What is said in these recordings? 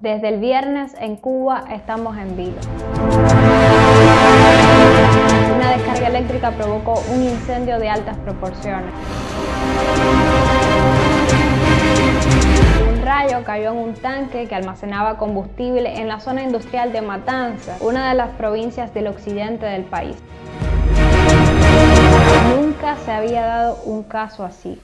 Desde el viernes en Cuba estamos en vilo. Una descarga eléctrica provocó un incendio de altas proporciones. Un rayo cayó en un tanque que almacenaba combustible en la zona industrial de Matanza, una de las provincias del occidente del país. Nunca se había dado un caso así.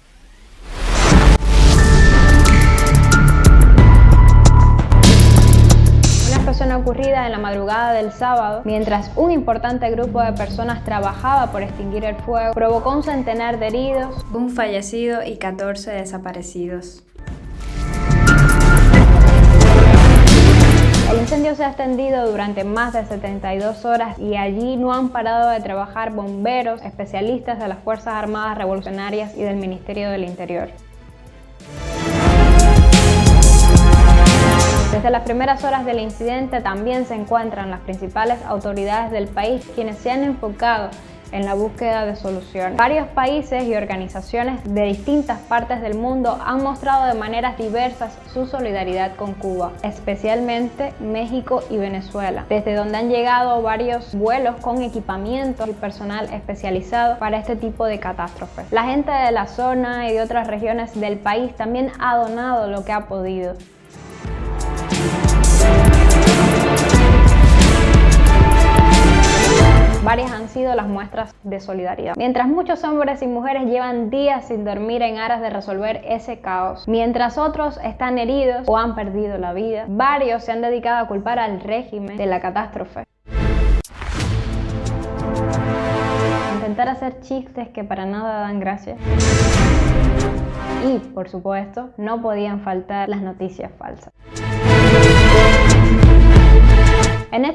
Ocurrida en la madrugada del sábado, mientras un importante grupo de personas trabajaba por extinguir el fuego, provocó un centenar de heridos, un fallecido y 14 desaparecidos. El incendio se ha extendido durante más de 72 horas y allí no han parado de trabajar bomberos, especialistas de las Fuerzas Armadas Revolucionarias y del Ministerio del Interior. Desde las primeras horas del incidente también se encuentran las principales autoridades del país quienes se han enfocado en la búsqueda de soluciones. Varios países y organizaciones de distintas partes del mundo han mostrado de maneras diversas su solidaridad con Cuba, especialmente México y Venezuela, desde donde han llegado varios vuelos con equipamiento y personal especializado para este tipo de catástrofes. La gente de la zona y de otras regiones del país también ha donado lo que ha podido. Varias han sido las muestras de solidaridad. Mientras muchos hombres y mujeres llevan días sin dormir en aras de resolver ese caos, mientras otros están heridos o han perdido la vida, varios se han dedicado a culpar al régimen de la catástrofe. Intentar hacer chistes que para nada dan gracia. Y, por supuesto, no podían faltar las noticias falsas.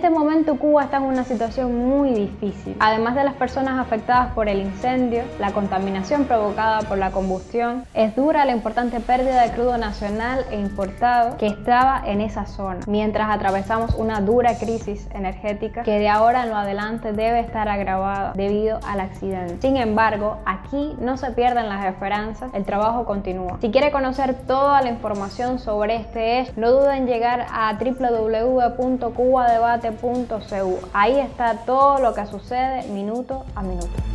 Este momento Cuba está en una situación muy difícil. Además de las personas afectadas por el incendio, la contaminación provocada por la combustión, es dura la importante pérdida de crudo nacional e importado que estaba en esa zona, mientras atravesamos una dura crisis energética que de ahora en lo adelante debe estar agravada debido al accidente. Sin embargo, aquí no se pierden las esperanzas, el trabajo continúa. Si quiere conocer toda la información sobre este hecho, no duden en llegar a www.cubadebate.cu. Ahí está todo lo que sucede minuto a minuto.